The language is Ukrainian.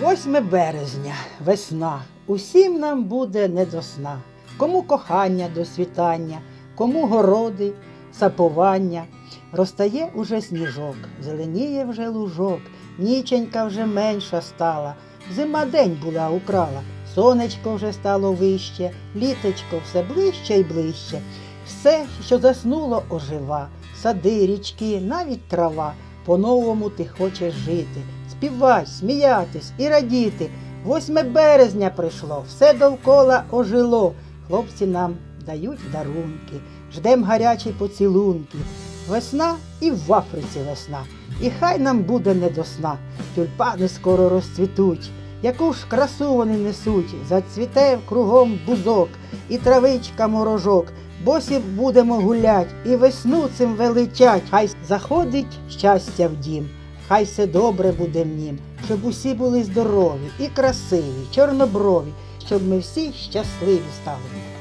8 березня, весна. Усім нам буде не до сна. Кому кохання до світання, кому городи, сапування. Розтає уже сніжок, зеленіє вже лужок, ніченька вже менша стала. Зима день була украла, сонечко вже стало вище, літочко все ближче й ближче. Все, що заснуло, ожива, сади, річки, навіть трава. По-новому ти хочеш жити, співати, сміятись і радіти. 8 березня прийшло, все довкола ожило. Хлопці нам дають дарунки, ждем гарячі поцілунки. Весна і в Африці весна, і хай нам буде не до сна. Тюльпани скоро розцвітуть, яку ж красу вони несуть, зацвіте кругом бузок, і травичка морожок. Босі будемо гулять, і весну цим величать. Хай заходить щастя в дім, хай все добре буде нім, щоб усі були здорові і красиві, чорноброві, щоб ми всі щасливі стали.